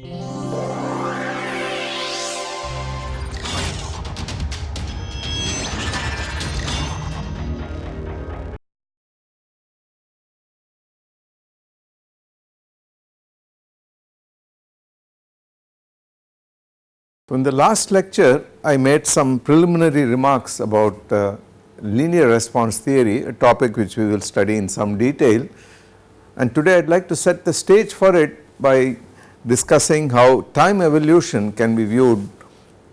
In the last lecture I made some preliminary remarks about uh, linear response theory a topic which we will study in some detail. And today I would like to set the stage for it by discussing how time evolution can be viewed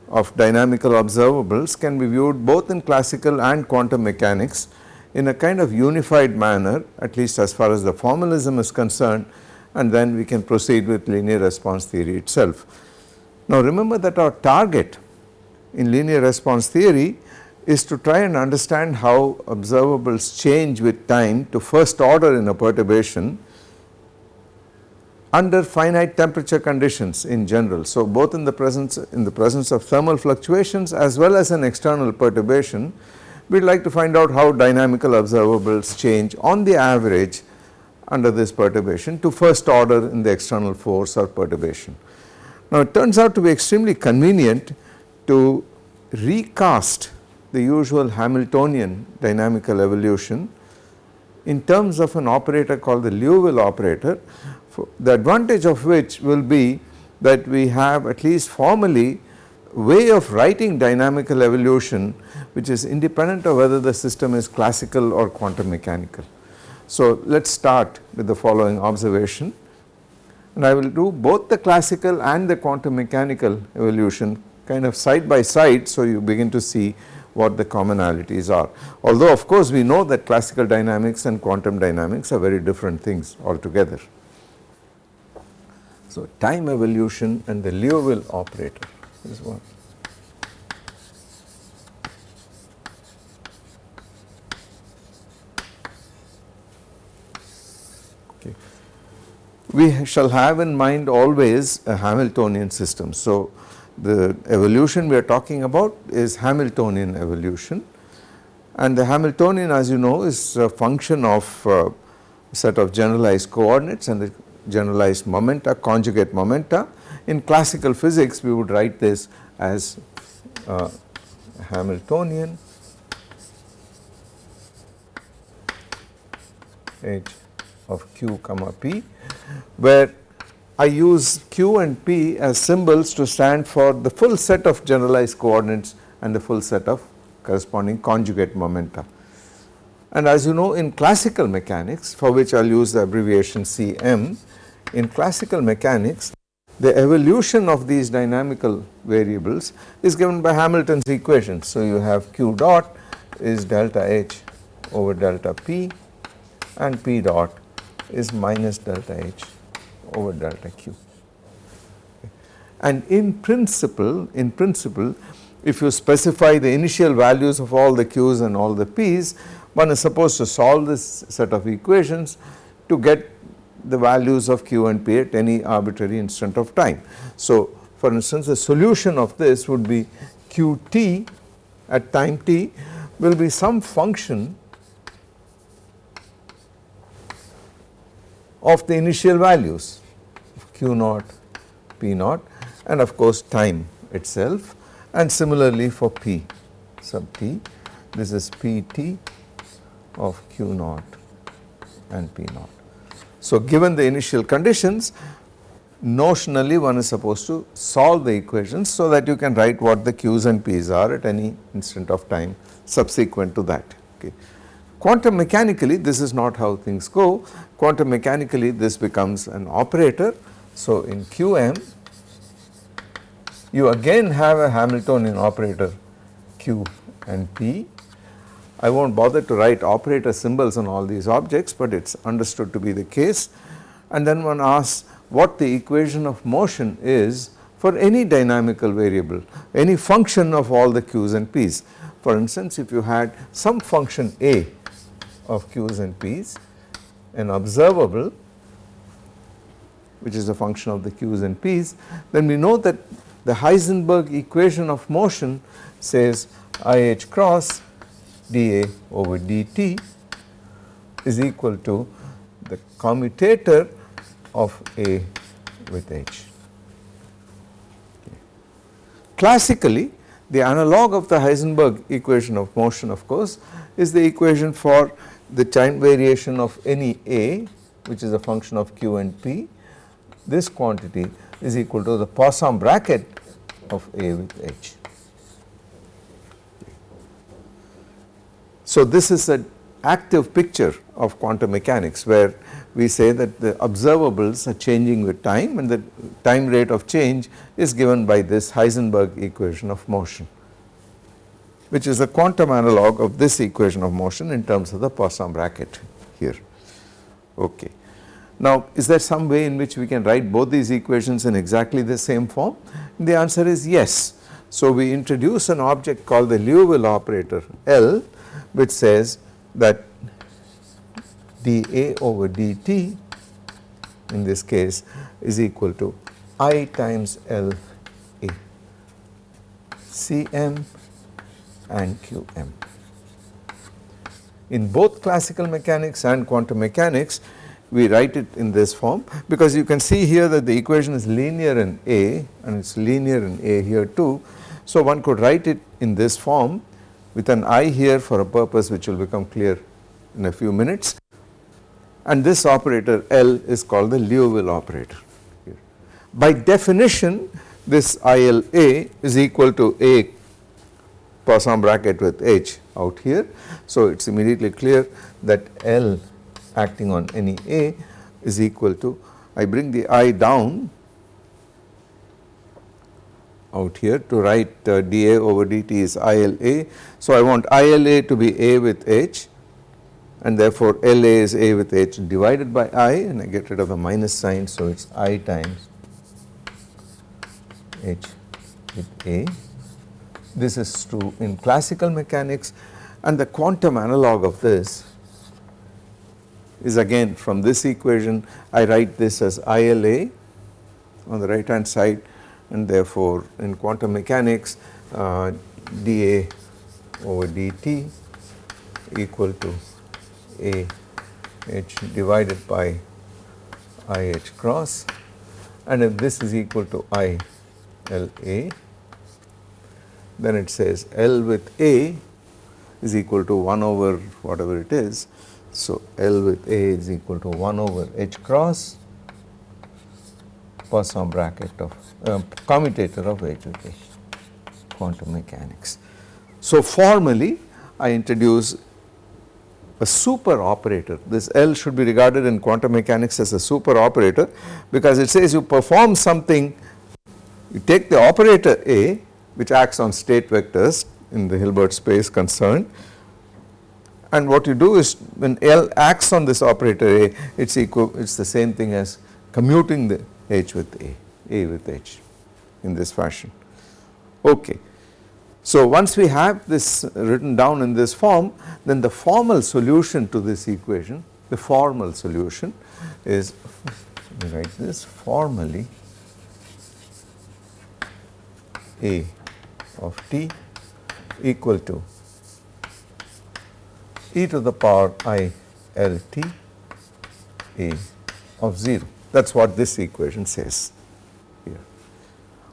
of dynamical observables can be viewed both in classical and quantum mechanics in a kind of unified manner at least as far as the formalism is concerned and then we can proceed with linear response theory itself. Now remember that our target in linear response theory is to try and understand how observables change with time to first order in a perturbation under finite temperature conditions in general. So both in the presence in the presence of thermal fluctuations as well as an external perturbation we would like to find out how dynamical observables change on the average under this perturbation to first order in the external force or perturbation. Now it turns out to be extremely convenient to recast the usual Hamiltonian dynamical evolution in terms of an operator called the Liouville operator the advantage of which will be that we have at least formally way of writing dynamical evolution which is independent of whether the system is classical or quantum mechanical. So let us start with the following observation and I will do both the classical and the quantum mechanical evolution kind of side by side so you begin to see what the commonalities are. Although of course we know that classical dynamics and quantum dynamics are very different things altogether. So time evolution and the Liouville operator is one. we shall have in mind always a Hamiltonian system. So, the evolution we are talking about is Hamiltonian evolution and the Hamiltonian as you know is a function of uh, set of generalized coordinates and the generalized momenta conjugate momenta. In classical physics we would write this as uh, Hamiltonian H of q comma p where I use q and p as symbols to stand for the full set of generalized coordinates and the full set of corresponding conjugate momenta. And as you know in classical mechanics for which I will use the abbreviation Cm, in classical mechanics the evolution of these dynamical variables is given by Hamilton's equation. So you have q dot is delta h over delta p and p dot is minus delta H over delta Q. And in principle, in principle if you specify the initial values of all the Q's and all the P's one is supposed to solve this set of equations to get the values of Q and P at any arbitrary instant of time. So for instance the solution of this would be Qt at time t will be some function of the initial values q naught, p naught and of course time itself and similarly for p sub t this is pt of q naught and p naught. So given the initial conditions notionally one is supposed to solve the equations so that you can write what the q's and p's are at any instant of time subsequent to that okay. Quantum mechanically this is not how things go, quantum mechanically this becomes an operator. So in Qm you again have a Hamiltonian operator Q and P. I will not bother to write operator symbols on all these objects but it is understood to be the case and then one asks what the equation of motion is for any dynamical variable, any function of all the Q's and P's. For instance, if you had some function A of q's and p's an observable which is a function of the q's and p's then we know that the Heisenberg equation of motion says i h cross dA over dt is equal to the commutator of A with h. classically the analog of the Heisenberg equation of motion of course is the equation for the time variation of any A which is a function of q and p this quantity is equal to the Poisson bracket of A with h. So this is an active picture of quantum mechanics where we say that the observables are changing with time and the time rate of change is given by this Heisenberg equation of motion which is a quantum analog of this equation of motion in terms of the Poisson bracket here. Okay. Now is there some way in which we can write both these equations in exactly the same form? The answer is yes. So we introduce an object called the Liouville operator L which says that dA over dt in this case is equal to I times L A Cm and Qm. In both classical mechanics and quantum mechanics we write it in this form because you can see here that the equation is linear in A and it is linear in A here too. So one could write it in this form with an I here for a purpose which will become clear in a few minutes and this operator L is called the Liouville operator. By definition this ILA is equal to A Poisson bracket with H out here. So it is immediately clear that L acting on any A is equal to I bring the I down out here to write uh, dA over dt is ILA. So I want ILA to be A with H and therefore LA is A with H divided by I and I get rid of the minus sign so it is I times H with A. This is true in classical mechanics and the quantum analog of this is again from this equation I write this as ILA on the right hand side and therefore in quantum mechanics uh, dA over dt equal to A h divided by I h cross. And if this is equal to I L A then it says L with A is equal to 1 over whatever it is. So, L with A is equal to 1 over H cross Poisson bracket of uh, commutator of A quantum mechanics. So, formally I introduce a super operator this L should be regarded in quantum mechanics as a super operator because it says you perform something you take the operator A which acts on state vectors in the Hilbert space concerned and what you do is when L acts on this operator A it is equal it is the same thing as commuting the H with A, A with H in this fashion. Okay. So once we have this written down in this form then the formal solution to this equation the formal solution is write this formally A of t equal to e to the power i L t A of 0 that is what this equation says here.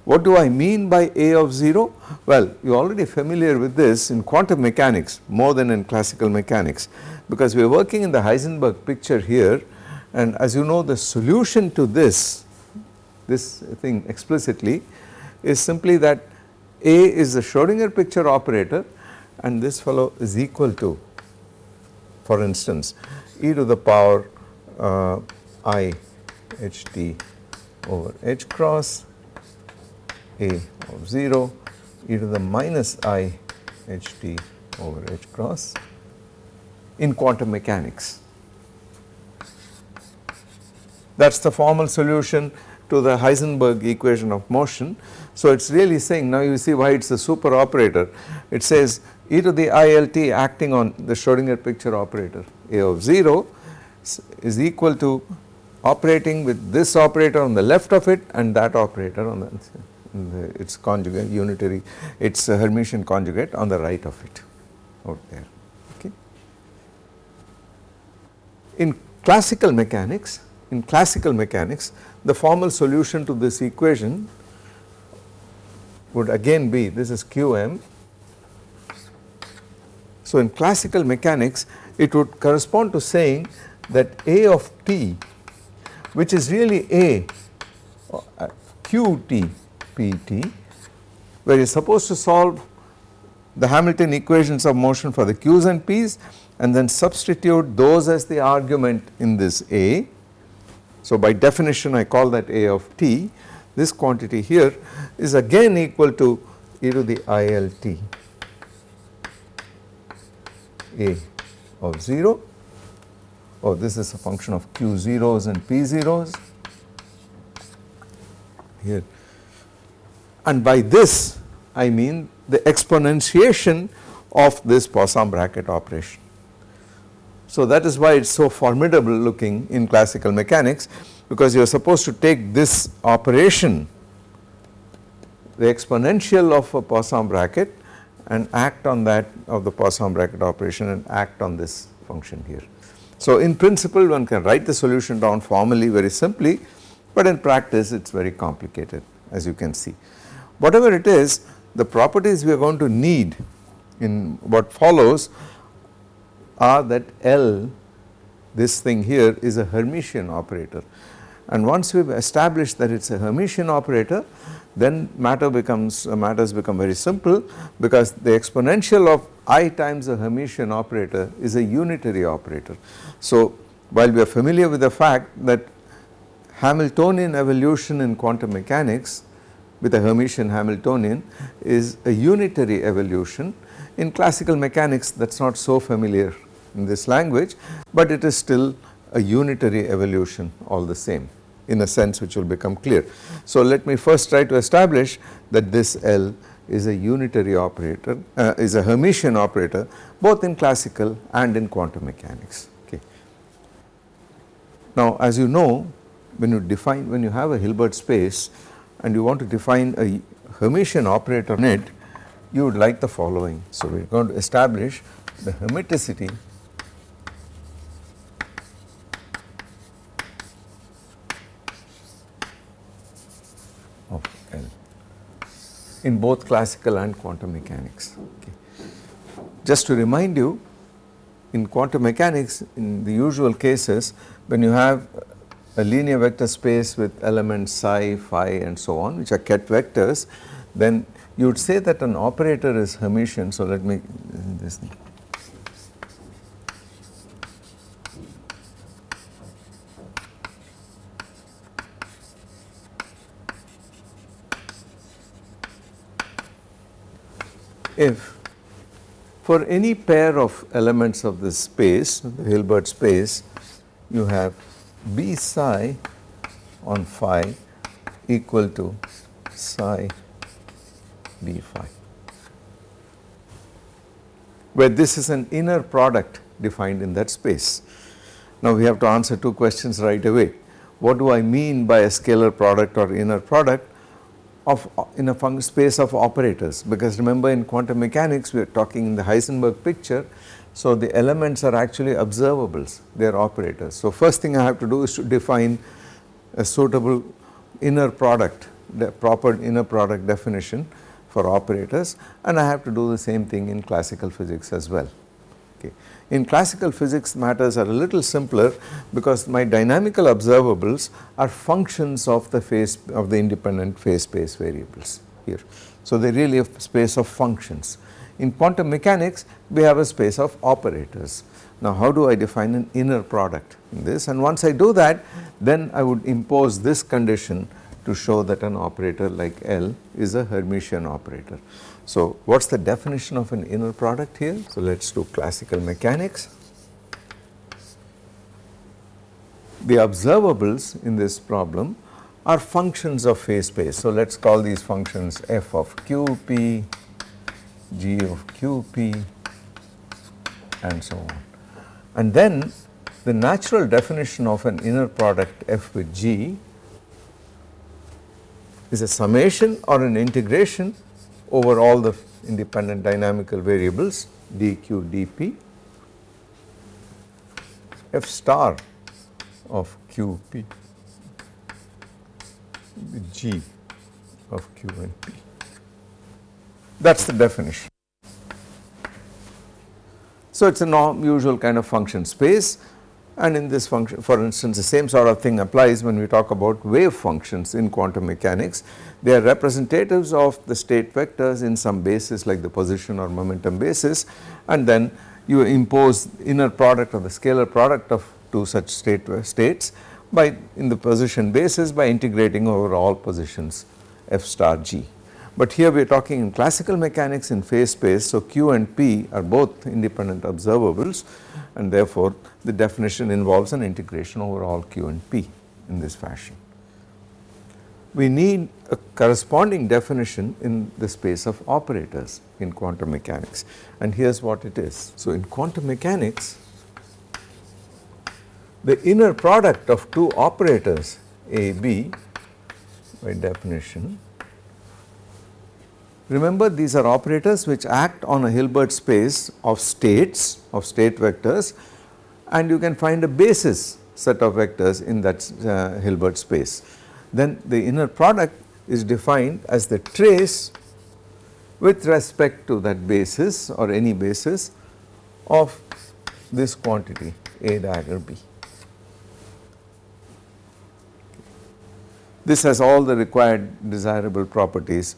What do I mean by A of 0? Well you are already familiar with this in quantum mechanics more than in classical mechanics because we are working in the Heisenberg picture here and as you know the solution to this this thing explicitly is simply that A is the Schrodinger picture operator and this fellow is equal to for instance e to the power uh, i h t over h cross a of 0 e to the minus i h t over h cross in quantum mechanics. That is the formal solution to the Heisenberg equation of motion. So it is really saying now you see why it is a super operator. It says e to the ILT acting on the Schrodinger picture operator A of 0 is equal to operating with this operator on the left of it and that operator on the, its conjugate unitary its Hermitian conjugate on the right of it out there okay. In classical mechanics in classical mechanics the formal solution to this equation would again be this is qm. So, in classical mechanics it would correspond to saying that A of t which is really A qt pt where you are supposed to solve the Hamilton equations of motion for the q's and p's and then substitute those as the argument in this A. So, by definition I call that A of t. This quantity here is again equal to e to the ILT A of 0 oh this is a function of q zeros and p zeros here and by this I mean the exponentiation of this Poisson bracket operation. So that is why it is so formidable looking in classical mechanics because you are supposed to take this operation the exponential of a Poisson bracket and act on that of the Poisson bracket operation and act on this function here. So in principle one can write the solution down formally very simply but in practice it is very complicated as you can see. Whatever it is the properties we are going to need in what follows are that L this thing here is a Hermitian operator and once we have established that it is a Hermitian operator then matter becomes uh, matters become very simple because the exponential of i times a Hermitian operator is a unitary operator. So while we are familiar with the fact that Hamiltonian evolution in quantum mechanics with a Hermitian Hamiltonian is a unitary evolution. In classical mechanics that is not so familiar in this language, but it is still a unitary evolution all the same in a sense which will become clear. So let me first try to establish that this L is a unitary operator uh, is a Hermitian operator both in classical and in quantum mechanics okay. Now as you know when you define when you have a Hilbert space and you want to define a Hermitian operator on it, you would like the following. So, we are going to establish the hermiticity in both classical and quantum mechanics. Okay. Just to remind you in quantum mechanics in the usual cases when you have a linear vector space with elements psi, phi and so on which are ket vectors then you would say that an operator is Hermitian. So, let me this thing. If for any pair of elements of this space, the Hilbert space, you have b psi on phi equal to psi b phi where this is an inner product defined in that space. Now we have to answer two questions right away. What do I mean by a scalar product or inner product of uh, in a space of operators because remember in quantum mechanics we are talking in the Heisenberg picture so, the elements are actually observables, they are operators. So, first thing I have to do is to define a suitable inner product, the proper inner product definition for operators and I have to do the same thing in classical physics as well. Okay. In classical physics matters are a little simpler because my dynamical observables are functions of the phase of the independent phase space variables here. So, they really a space of functions. In quantum mechanics we have a space of operators. Now how do I define an inner product in this and once I do that then I would impose this condition to show that an operator like L is a Hermitian operator. So what is the definition of an inner product here? So let us do classical mechanics. The observables in this problem are functions of phase space. So let us call these functions f of qp, g of qp and so on. And then the natural definition of an inner product f with g is a summation or an integration over all the independent dynamical variables dq dp f star of qp g of q and p. That is the definition. So, it is a usual kind of function space and in this function for instance the same sort of thing applies when we talk about wave functions in quantum mechanics. They are representatives of the state vectors in some basis like the position or momentum basis and then you impose inner product or the scalar product of two such state states by in the position basis by integrating over all positions f star g. But here we are talking in classical mechanics in phase space. So, q and p are both independent observables and therefore, the definition involves an integration over all q and p in this fashion. We need a corresponding definition in the space of operators in quantum mechanics and here is what it is. So, in quantum mechanics the inner product of two operators A B by definition Remember these are operators which act on a Hilbert space of states of state vectors and you can find a basis set of vectors in that uh, Hilbert space. Then the inner product is defined as the trace with respect to that basis or any basis of this quantity A dagger B. This has all the required desirable properties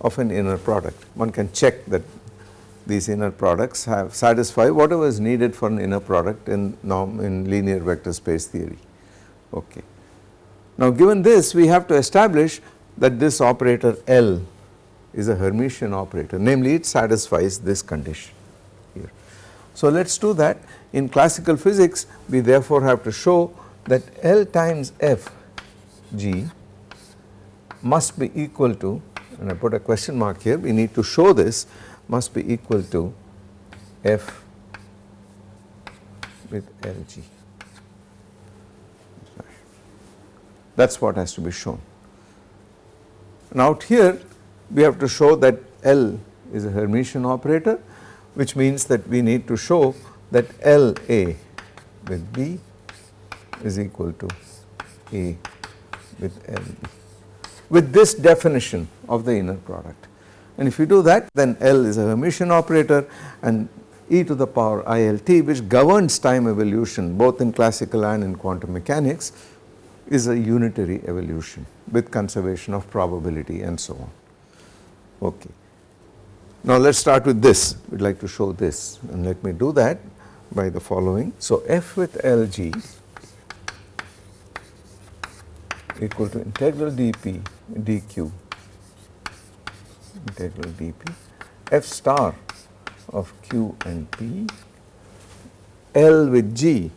of an inner product. One can check that these inner products have satisfy whatever is needed for an inner product in norm in linear vector space theory. Okay. Now given this we have to establish that this operator L is a Hermitian operator namely it satisfies this condition here. So let us do that in classical physics we therefore have to show that L times F G must be equal to and I put a question mark here. We need to show this. Must be equal to f with Lg that is what has to be shown. And out here we have to show that L is a Hermitian operator which means that we need to show that LA with B is equal to A with LB with this definition of the inner product. And if you do that then L is a Hermitian operator and e to the power ILT which governs time evolution both in classical and in quantum mechanics is a unitary evolution with conservation of probability and so on. Okay. Now let us start with this, we would like to show this and let me do that by the following. So f with Lg equal to integral dp dq integral dp f star of q and p L with g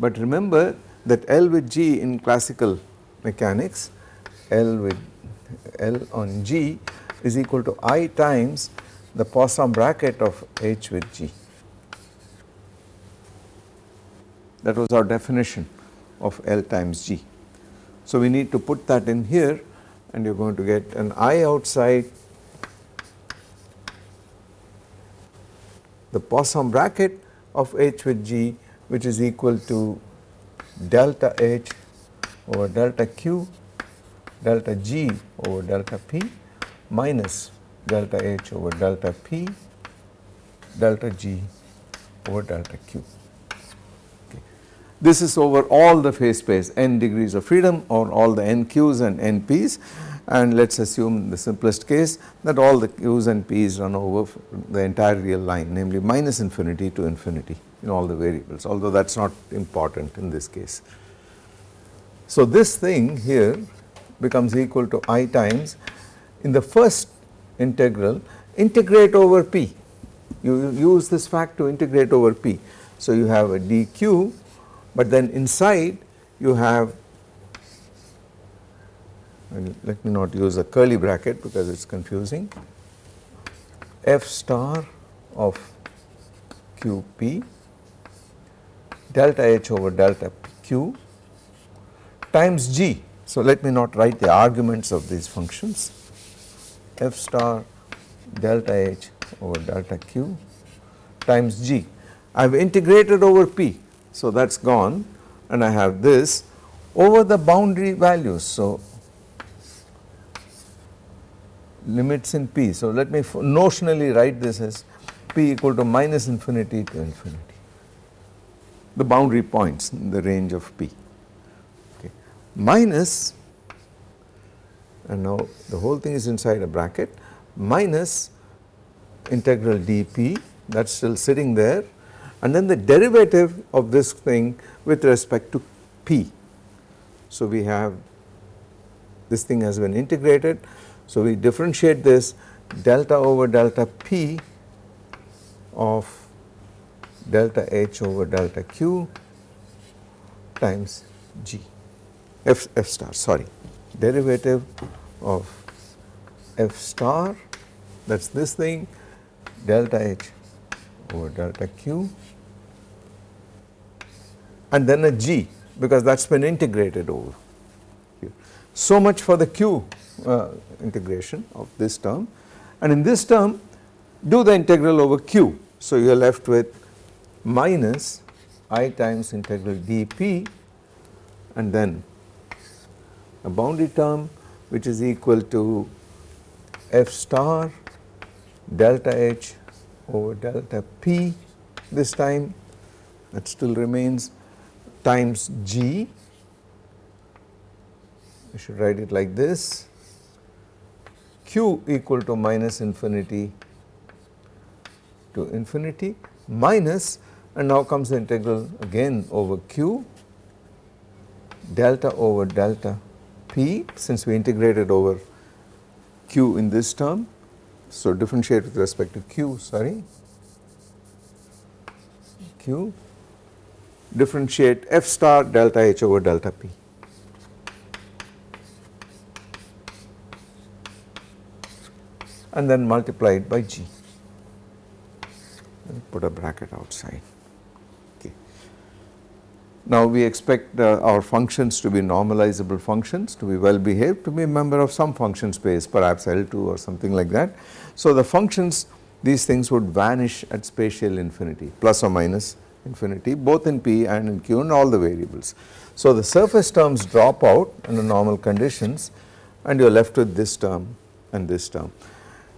but remember that L with g in classical mechanics L with L on g is equal to i times the Poisson bracket of h with g. That was our definition of L times g. So we need to put that in here and you are going to get an I outside the Poisson bracket of H with G which is equal to delta H over delta Q delta G over delta P minus delta H over delta P delta G over delta Q. This is over all the phase space n degrees of freedom or all the n q's and n p's and let us assume the simplest case that all the q's and p's run over the entire real line namely minus infinity to infinity in all the variables although that is not important in this case. So this thing here becomes equal to i times in the first integral integrate over p you use this fact to integrate over p. So you have a dq but then inside you have let me not use a curly bracket because it is confusing f star of qp delta h over delta q times g. So let me not write the arguments of these functions f star delta h over delta q times g. I have integrated over p so that is gone and I have this over the boundary values. So limits in p. So, let me notionally write this as p equal to minus infinity to infinity the boundary points in the range of p okay. minus and now the whole thing is inside a bracket minus integral dp that is still sitting there and then the derivative of this thing with respect to p. So, we have this thing has been integrated. So, we differentiate this delta over delta p of delta h over delta q times g f, f star sorry derivative of f star that is this thing delta h over delta q and then a g because that has been integrated over here. So much for the q uh, integration of this term. And in this term do the integral over q. So, you are left with minus i times integral dp and then a boundary term which is equal to f star delta h over delta p this time that still remains times g. I should write it like this q equal to minus infinity to infinity minus and now comes the integral again over q delta over delta p since we integrated over q in this term so, differentiate with respect to q sorry q differentiate f star delta h over delta p. and then multiply it by g and put a bracket outside. Now we expect uh, our functions to be normalizable functions to be well behaved to be a member of some function space perhaps L2 or something like that. So the functions these things would vanish at spatial infinity plus or minus infinity both in P and in Q and all the variables. So the surface terms drop out under normal conditions and you are left with this term and this term.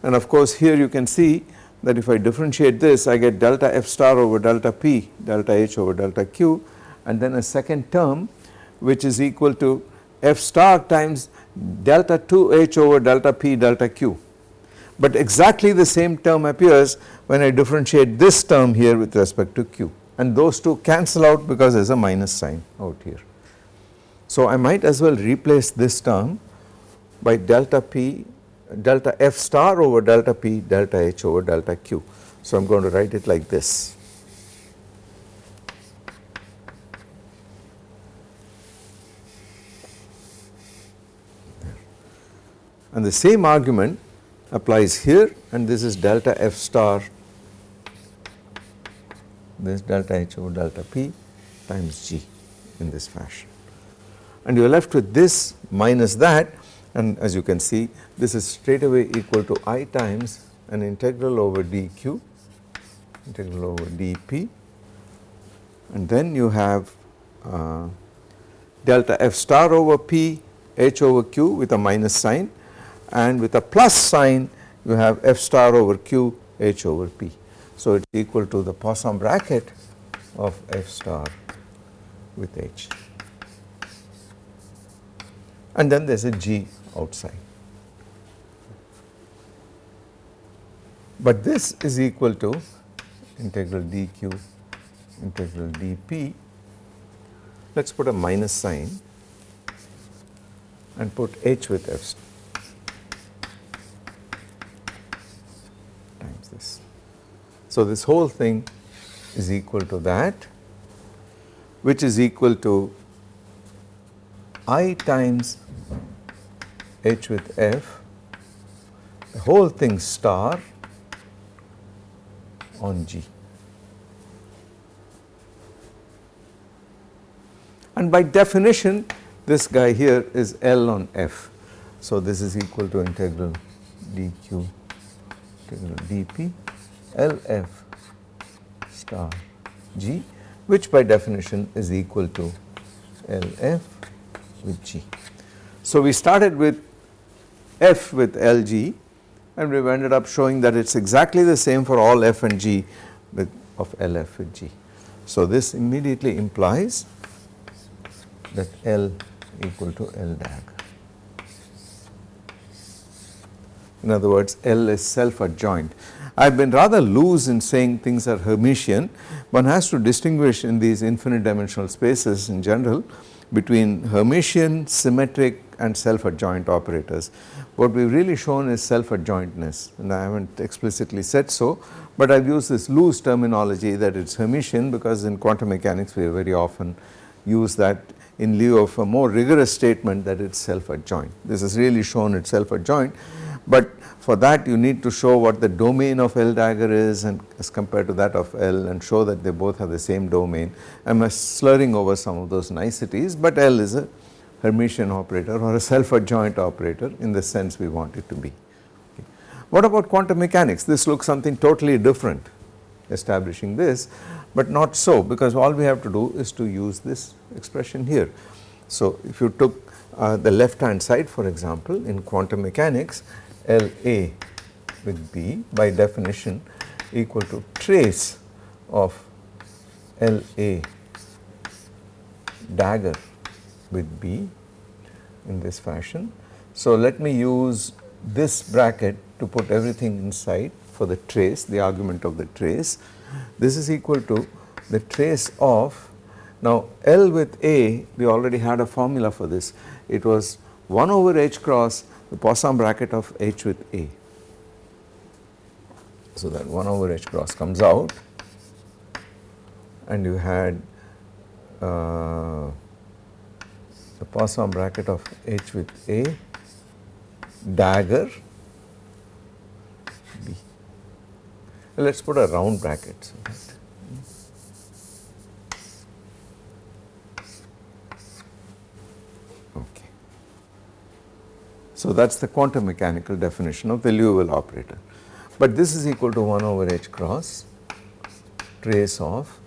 And of course here you can see that if I differentiate this I get delta f star over delta p delta h over delta q and then a second term which is equal to f star times delta 2 h over delta p delta q. But exactly the same term appears when I differentiate this term here with respect to q and those two cancel out because there is a minus sign out here. So I might as well replace this term by delta p delta f star over delta p delta h over delta q. So I am going to write it like this. And the same argument applies here and this is delta f star. This delta h over delta p times g in this fashion. And you are left with this minus that and as you can see this is straight away equal to i times an integral over dq integral over dp. And then you have uh, delta f star over p h over q with a minus sign. And with a plus sign you have f star over q h over p. So, it is equal to the Poisson bracket of f star with h and then there is a g outside. But this is equal to integral dq integral dp let us put a minus sign and put h with f times this. So, this whole thing is equal to that which is equal to i times h with f the whole thing star on g. And by definition this guy here is L on f. So, this is equal to integral dq integral dp LF star G which by definition is equal to LF with G. So we started with F with LG and we ended up showing that it is exactly the same for all f and g with of LF with G. So this immediately implies that L equal to L dag. In other words, L is self adjoint. I have been rather loose in saying things are Hermitian. One has to distinguish in these infinite dimensional spaces in general between Hermitian, symmetric and self adjoint operators. What we have really shown is self adjointness and I have not explicitly said so, but I have used this loose terminology that it is Hermitian because in quantum mechanics we very often use that in lieu of a more rigorous statement that it is self adjoint. This is really shown it is self adjoint but for that you need to show what the domain of L dagger is and as compared to that of L and show that they both have the same domain. I am slurring over some of those niceties but L is a Hermitian operator or a self adjoint operator in the sense we want it to be. Okay. What about quantum mechanics? This looks something totally different establishing this but not so because all we have to do is to use this expression here. So if you took uh, the left hand side for example in quantum mechanics LA with B by definition equal to trace of LA dagger with B in this fashion. So let me use this bracket to put everything inside for the trace, the argument of the trace. This is equal to the trace of, now L with A, we already had a formula for this. It was 1 over H cross the Poisson bracket of H with A. So that 1 over H cross comes out and you had uh, the Poisson bracket of H with A dagger B. Let us put a round bracket. So So that is the quantum mechanical definition of the Liouville operator. But this is equal to 1 over H cross trace of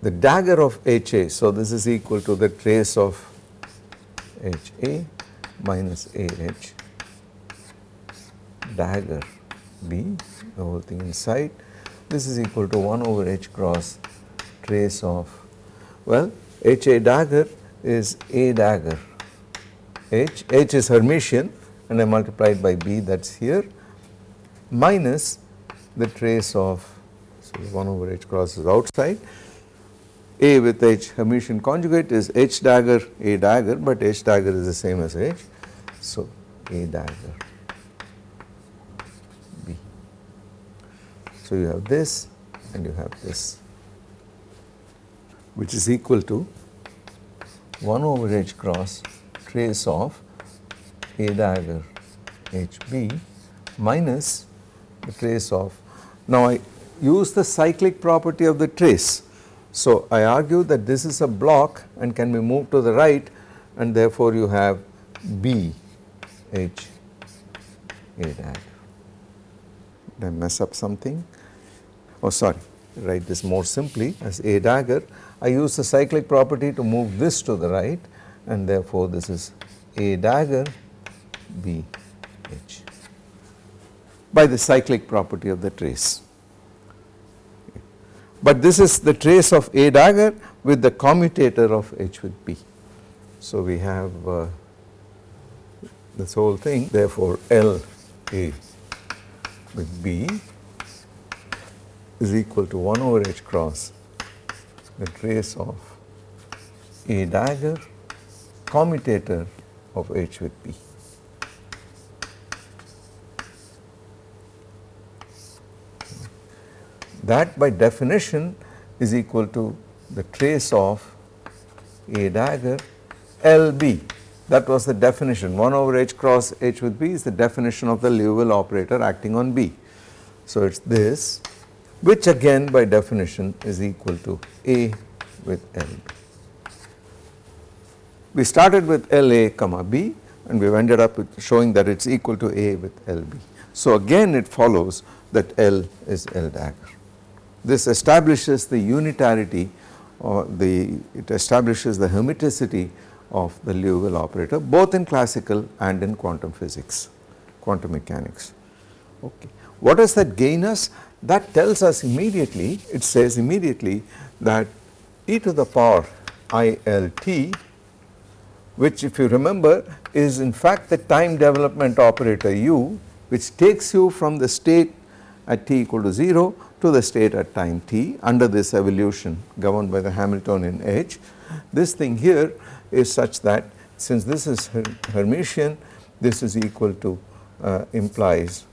the dagger of HA. So, this is equal to the trace of HA minus AH dagger B the whole thing inside. This is equal to 1 over H cross trace of well HA dagger is A dagger H, H is Hermitian and I multiplied by B that is here minus the trace of so 1 over H crosses outside a with H Hermitian conjugate is H dagger A dagger but H dagger is the same as H. So, A dagger B. So, you have this and you have this which is equal to 1 over H cross trace of A dagger HB minus the trace of now I use the cyclic property of the trace so, I argue that this is a block and can be moved to the right and therefore you have B H A dagger. Did I mess up something? Oh sorry, write this more simply as A dagger. I use the cyclic property to move this to the right and therefore this is A dagger B H by the cyclic property of the trace but this is the trace of A dagger with the commutator of H with B. So, we have uh, this whole thing therefore, L A with B is equal to 1 over H cross the trace of A dagger commutator of H with B. that by definition is equal to the trace of A dagger LB. That was the definition 1 over H cross H with B is the definition of the Liouville operator acting on B. So, it is this which again by definition is equal to A with LB. We started with LA comma B and we have ended up with showing that it is equal to A with LB. So, again it follows that L is L dagger. This establishes the unitarity or the it establishes the hermiticity of the Liouville operator both in classical and in quantum physics, quantum mechanics. Okay. What does that gain us? That tells us immediately, it says immediately that e to the power i l t which if you remember is in fact the time development operator u which takes you from the state at t equal to 0 to the state at time t under this evolution governed by the Hamiltonian H. This thing here is such that since this is Hermitian this is equal to uh, implies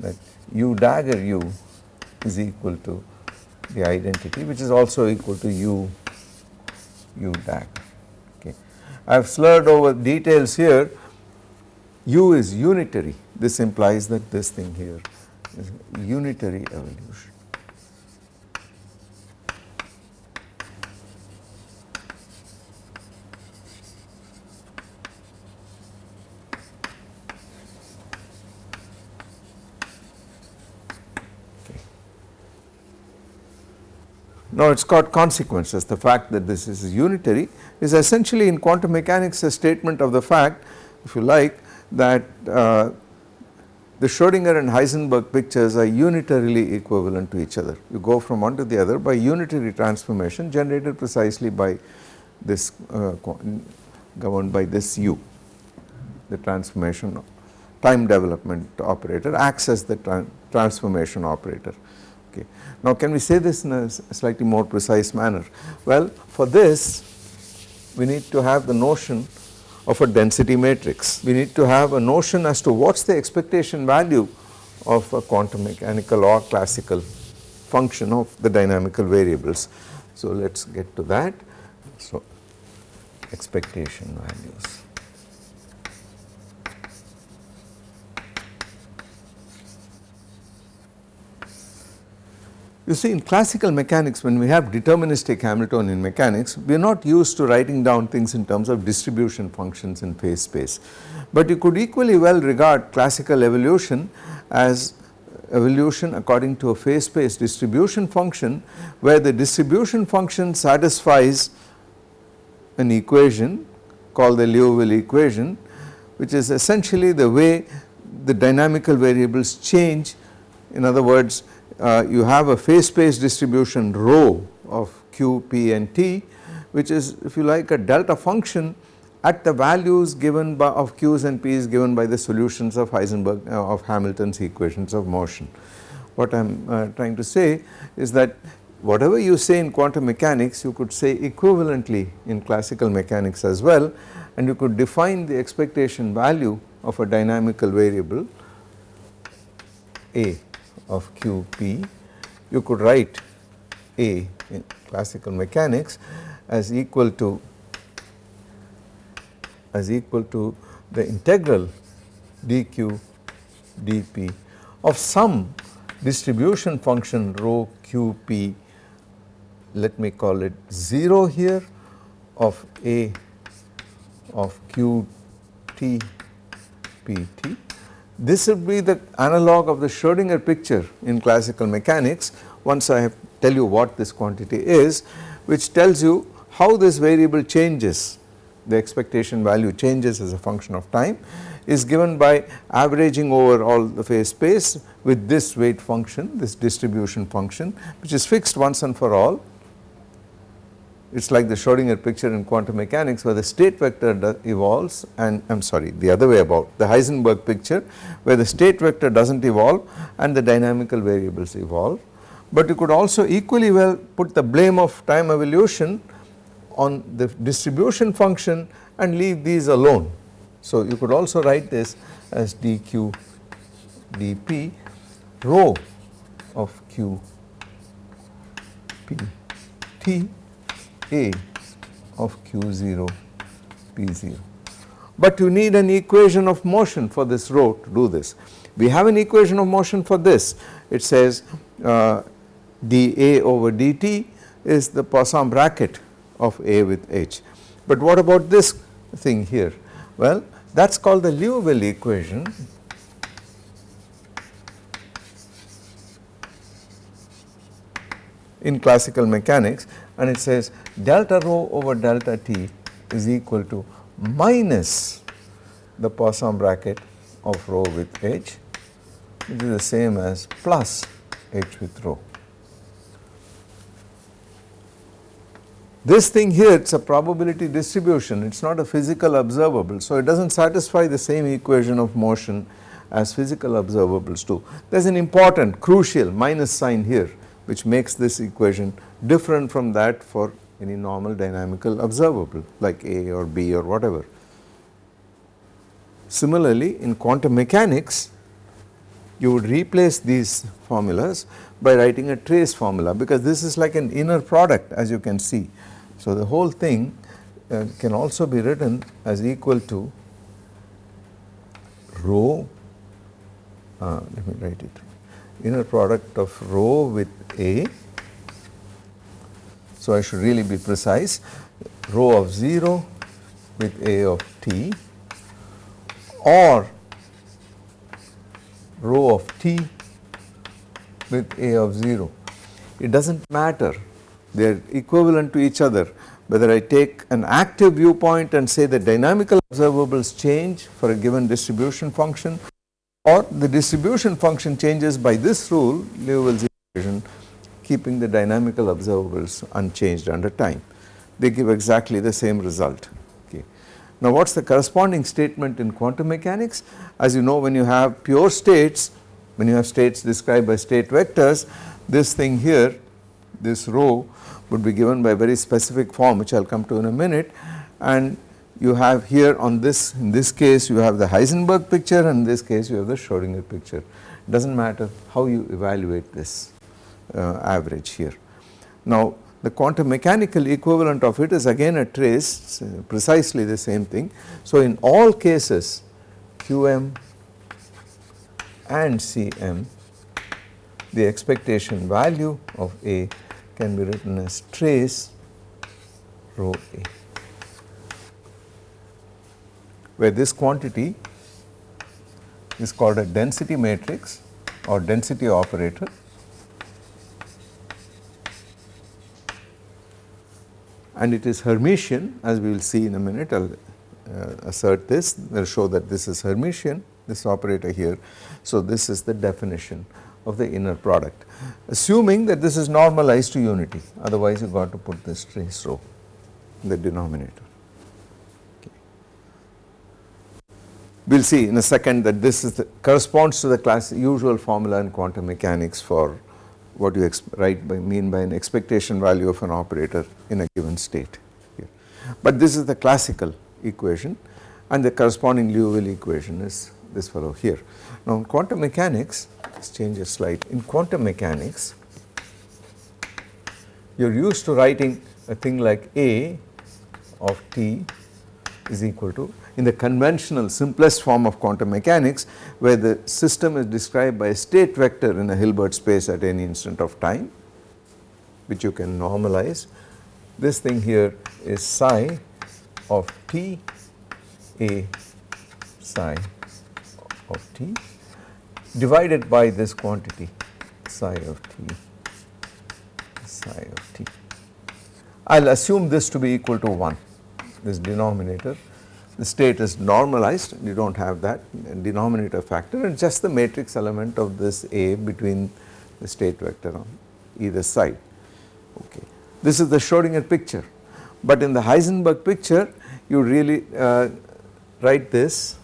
that u dagger u is equal to the identity which is also equal to u u dagger okay. I have slurred over details here u is unitary this implies that this thing here is unitary evolution. Now it has got consequences the fact that this is unitary is essentially in quantum mechanics a statement of the fact if you like that uh, the Schrodinger and Heisenberg pictures are unitarily equivalent to each other. You go from one to the other by unitary transformation generated precisely by this uh, governed by this u the transformation time development operator acts as the tra transformation operator Okay. Now can we say this in a slightly more precise manner? Well for this we need to have the notion of a density matrix. We need to have a notion as to what is the expectation value of a quantum mechanical or classical function of the dynamical variables. So let us get to that. So expectation values. You see in classical mechanics when we have deterministic Hamiltonian mechanics we are not used to writing down things in terms of distribution functions in phase space. But you could equally well regard classical evolution as evolution according to a phase space distribution function where the distribution function satisfies an equation called the Liouville equation which is essentially the way the dynamical variables change in other words uh, you have a phase space distribution rho of q, p and t which is if you like a delta function at the values given by of q's and p's given by the solutions of Heisenberg uh, of Hamilton's equations of motion. What I am uh, trying to say is that whatever you say in quantum mechanics you could say equivalently in classical mechanics as well and you could define the expectation value of a dynamical variable A of QP, you could write A in classical mechanics as equal to as equal to the integral dq dp of some distribution function rho qp let me call it 0 here of a of qt pt this would be the analog of the Schrodinger picture in classical mechanics once I have tell you what this quantity is which tells you how this variable changes the expectation value changes as a function of time is given by averaging over all the phase space with this weight function this distribution function which is fixed once and for all it is like the Schrodinger picture in quantum mechanics where the state vector evolves and I am sorry the other way about the Heisenberg picture where the state vector does not evolve and the dynamical variables evolve. But you could also equally well put the blame of time evolution on the distribution function and leave these alone. So you could also write this as dq dp rho of q p t a of q0 p0. But you need an equation of motion for this rho to do this. We have an equation of motion for this it says uh, dA over dt is the Poisson bracket of A with H. But what about this thing here? Well that is called the Liouville equation in classical mechanics and it says delta rho over delta t is equal to minus the Poisson bracket of rho with h which is the same as plus h with rho. This thing here it is a probability distribution it is not a physical observable so it does not satisfy the same equation of motion as physical observables do. There is an important crucial minus sign here which makes this equation different from that for any normal dynamical observable like A or B or whatever. Similarly in quantum mechanics you would replace these formulas by writing a trace formula because this is like an inner product as you can see so, the whole thing uh, can also be written as equal to rho, uh, let me write it, inner product of rho with A. So, I should really be precise, rho of 0 with A of t or rho of t with A of 0. It does not matter they are equivalent to each other whether I take an active viewpoint and say the dynamical observables change for a given distribution function or the distribution function changes by this rule Liouville's equation keeping the dynamical observables unchanged under time. They give exactly the same result. Okay. Now what is the corresponding statement in quantum mechanics? As you know when you have pure states, when you have states described by state vectors, this thing here, this rho would be given by a very specific form which I will come to in a minute and you have here on this in this case you have the Heisenberg picture and in this case you have the Schrodinger picture does not matter how you evaluate this uh, average here. Now the quantum mechanical equivalent of it is again a trace precisely the same thing. So in all cases Qm and Cm the expectation value of A can be written as trace rho A where this quantity is called a density matrix or density operator. And it is Hermitian as we will see in a minute. I will uh, assert this. I will show that this is Hermitian this operator here. So, this is the definition of the inner product. Assuming that this is normalized to unity. Otherwise you got to put this trace rho in the denominator. We will see in a second that this is the, corresponds to the class usual formula in quantum mechanics for what you write by mean by an expectation value of an operator in a given state here. But this is the classical equation and the corresponding Liouville equation is this fellow here. Now in quantum mechanics Let's change a slide. In quantum mechanics, you are used to writing a thing like A of t is equal to in the conventional simplest form of quantum mechanics where the system is described by a state vector in a Hilbert space at any instant of time which you can normalize. This thing here is psi of t a psi of t divided by this quantity psi of t psi of t. I will assume this to be equal to 1 this denominator the state is normalized you do not have that denominator factor. And just the matrix element of this A between the state vector on either side. Okay. This is the Schrodinger picture. But in the Heisenberg picture you really uh, write this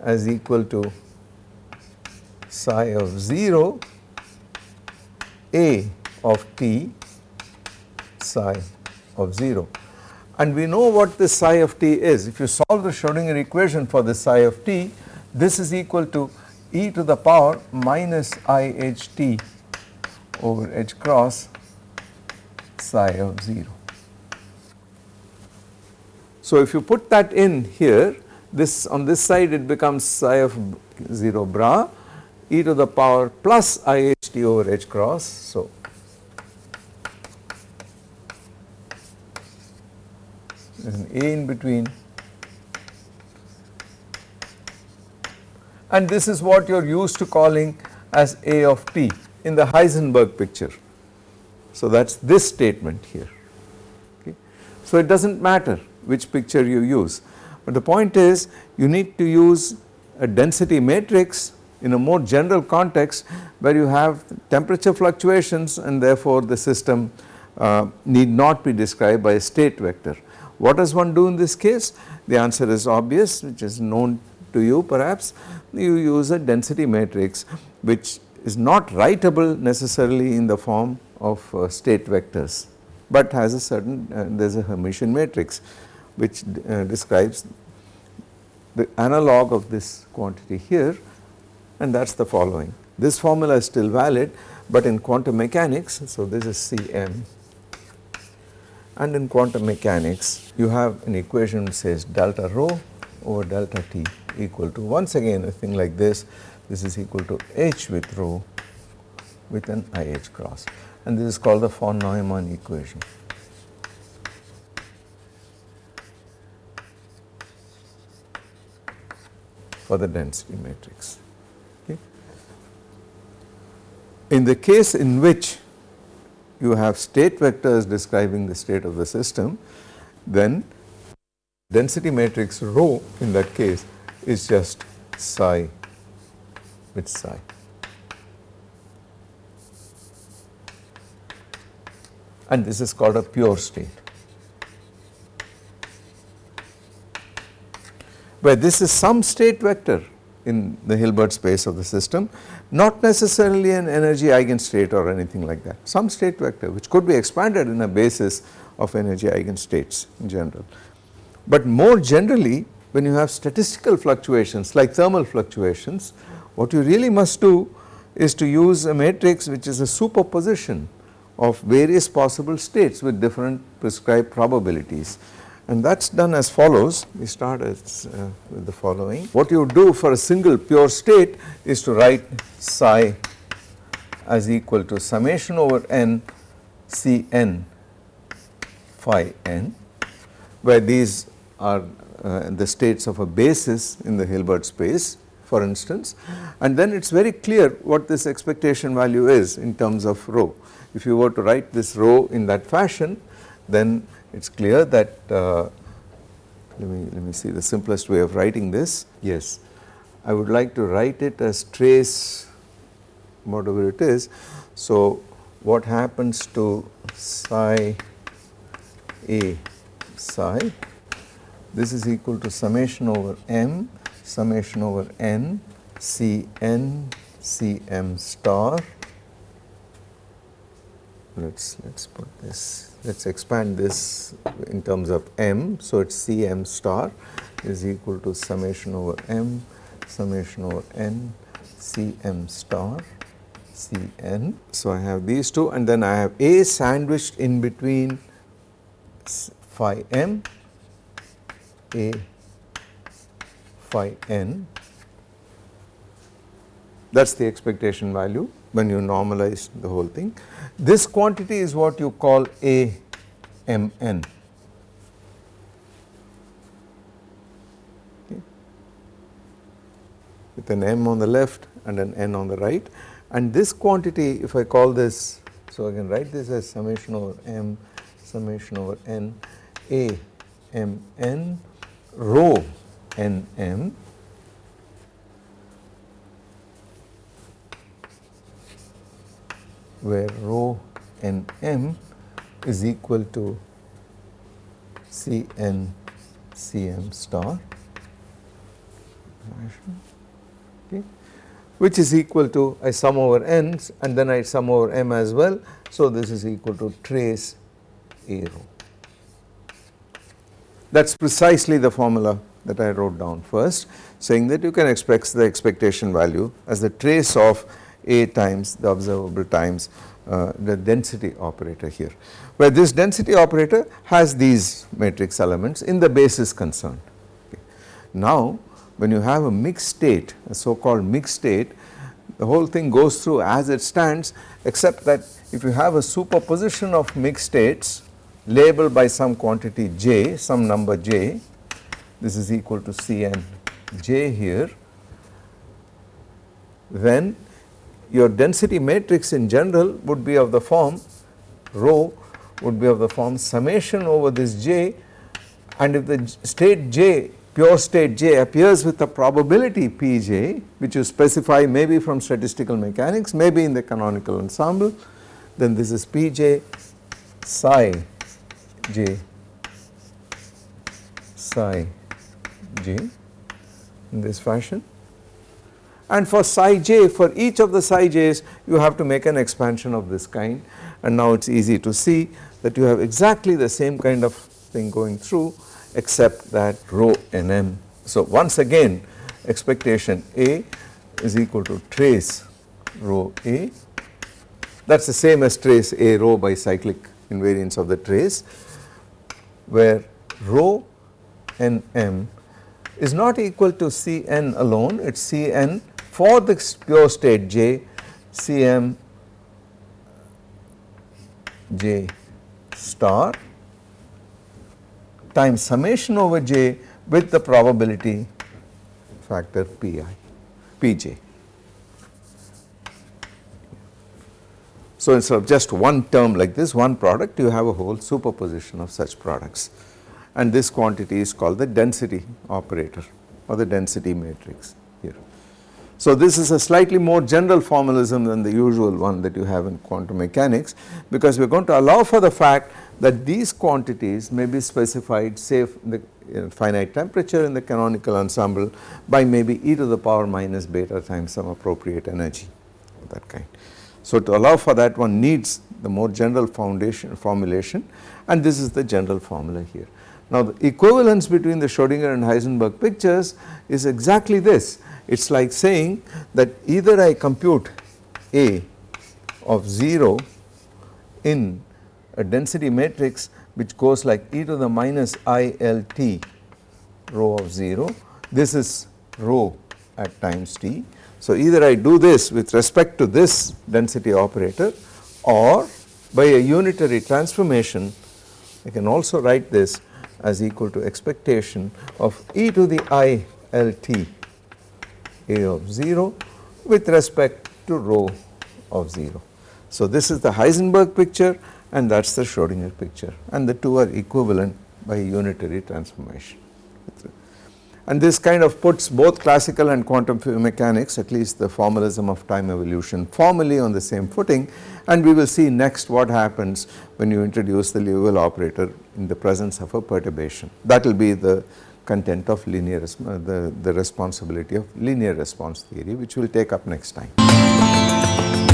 as equal to psi of 0 a of t psi of 0 and we know what this psi of t is if you solve the Schrodinger equation for this psi of t this is equal to e to the power minus i h t over h cross psi of 0. So if you put that in here this on this side it becomes psi of 0 bra e to the power plus i h t over h cross. So, there is an a in between and this is what you are used to calling as a of t in the Heisenberg picture. So, that is this statement here. Okay. So, it does not matter which picture you use. But the point is you need to use a density matrix in a more general context where you have temperature fluctuations and therefore the system uh, need not be described by a state vector. What does one do in this case? The answer is obvious which is known to you perhaps. You use a density matrix which is not writable necessarily in the form of uh, state vectors, but has a certain uh, there is a Hermitian matrix which uh, describes the analog of this quantity here and that is the following. This formula is still valid but in quantum mechanics, so this is Cm and in quantum mechanics you have an equation which says delta rho over delta t equal to once again a thing like this, this is equal to h with rho with an IH cross and this is called the von Neumann equation. for the density matrix. Okay. In the case in which you have state vectors describing the state of the system, then density matrix rho in that case is just psi with psi. And this is called a pure state. where this is some state vector in the Hilbert space of the system, not necessarily an energy eigenstate or anything like that, some state vector which could be expanded in a basis of energy eigenstates in general. But more generally when you have statistical fluctuations like thermal fluctuations, what you really must do is to use a matrix which is a superposition of various possible states with different prescribed probabilities and that is done as follows. We start as, uh, with the following. What you do for a single pure state is to write psi as equal to summation over n C n phi n where these are uh, the states of a basis in the Hilbert space for instance. And then it is very clear what this expectation value is in terms of rho. If you were to write this rho in that fashion then it is clear that uh, let me let me see the simplest way of writing this. Yes. I would like to write it as trace whatever it is. So what happens to psi a psi? This is equal to summation over m summation over n c n c m star. Let's let's put this let us expand this in terms of m. So, it is C m star is equal to summation over m summation over n C m star C n. So, I have these two and then I have A sandwiched in between phi m A phi n that is the expectation value when you normalize the whole thing. This quantity is what you call A m n. Okay. With an m on the left and an n on the right and this quantity if I call this so I can write this as summation over m summation over n A m n rho n m where rho n m is equal to C n C m star okay, which is equal to I sum over n and then I sum over m as well. So, this is equal to trace A rho. That is precisely the formula that I wrote down first saying that you can expect the expectation value as the trace of a times the observable times uh, the density operator here where this density operator has these matrix elements in the basis concerned. Okay. Now when you have a mixed state a so called mixed state the whole thing goes through as it stands except that if you have a superposition of mixed states labeled by some quantity j some number j this is equal to Cn j here then your density matrix in general would be of the form rho would be of the form summation over this j. And if the state J pure state J appears with a probability Pj which you specify maybe from statistical mechanics maybe in the canonical ensemble then this is Pj psi j psi j in this fashion and for psi j for each of the psi j's you have to make an expansion of this kind. And now it is easy to see that you have exactly the same kind of thing going through except that rho nm. So once again expectation A is equal to trace rho A. That is the same as trace A rho by cyclic invariance of the trace where rho n m is not equal to Cn alone. It is Cn for the pure state J Cm J star times summation over j with the probability factor pi pj. So instead of just one term like this one product you have a whole superposition of such products and this quantity is called the density operator or the density matrix. So this is a slightly more general formalism than the usual one that you have in quantum mechanics because we are going to allow for the fact that these quantities may be specified say the finite temperature in the canonical ensemble by maybe e to the power minus beta times some appropriate energy of that kind. So to allow for that one needs the more general foundation formulation and this is the general formula here. Now the equivalence between the Schrodinger and Heisenberg pictures is exactly this it is like saying that either I compute A of 0 in a density matrix which goes like e to the minus i l t rho of 0 this is rho at times t. So either I do this with respect to this density operator or by a unitary transformation I can also write this as equal to expectation of e to the i l t a of 0 with respect to rho of 0. So this is the Heisenberg picture and that is the Schrodinger picture and the two are equivalent by unitary transformation. And this kind of puts both classical and quantum mechanics at least the formalism of time evolution formally on the same footing and we will see next what happens when you introduce the Liouville operator in the presence of a perturbation. That will be the content of linear uh, the, the responsibility of linear response theory which we will take up next time.